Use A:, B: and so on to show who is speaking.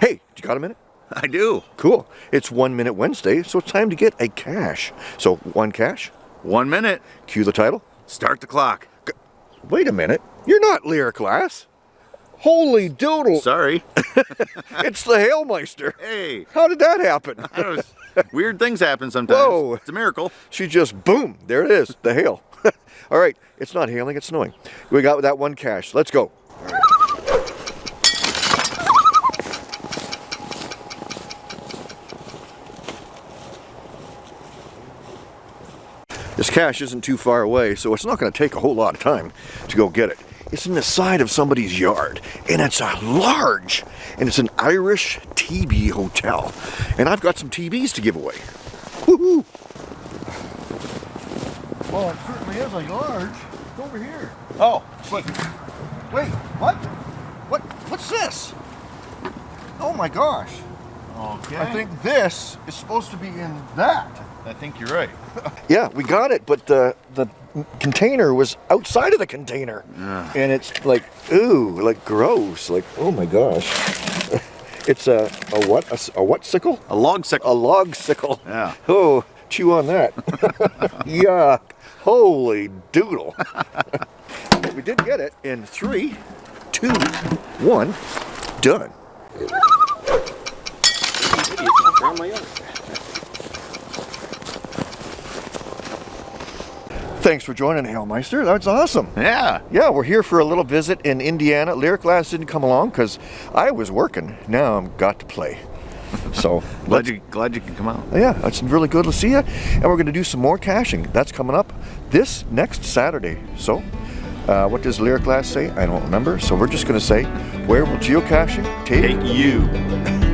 A: Hey, you got a minute?
B: I do.
A: Cool. It's One Minute Wednesday, so it's time to get a cache. So, one cache,
B: One minute.
A: cue the title.
B: Start the clock.
A: Wait a minute, you're not Lyric Lass. Holy doodle,
B: Sorry.
A: it's the Hailmeister.
B: Hey.
A: How did that happen?
B: Weird things happen sometimes.
A: Whoa.
B: It's a miracle.
A: She just, boom, there it is, the hail. All right, it's not hailing, it's snowing. We got that one cache. Let's go. This cache isn't too far away, so it's not going to take a whole lot of time to go get it. It's in the side of somebody's yard, and it's a large, and it's an Irish TB hotel. And I've got some TBs to give away. Woohoo! Well, it certainly is a large. It's over here. Oh, but wait, what? What? What's this? Oh my gosh!
B: Okay.
A: I think this is supposed to be in that.
B: I think you're right.
A: Yeah, we got it, but the the container was outside of the container,
B: Yeah.
A: and it's like ooh, like gross, like oh my gosh. It's a a what a what sickle?
B: A log sickle.
A: A log sickle.
B: Yeah.
A: Oh, chew on that. Yuck. Holy doodle. but we did get it in three, two, one, done. Thanks for joining, Hailmeister. That's awesome.
B: Yeah.
A: Yeah, we're here for a little visit in Indiana. Lyric Lass didn't come along because I was working. Now I've got to play. So
B: Glad you glad you can come out.
A: yeah, it's really good to see you. And we're going to do some more caching. That's coming up this next Saturday. So, uh, what does Lyric Lass say? I don't remember. So we're just going to say, where will geocaching take,
B: Take you.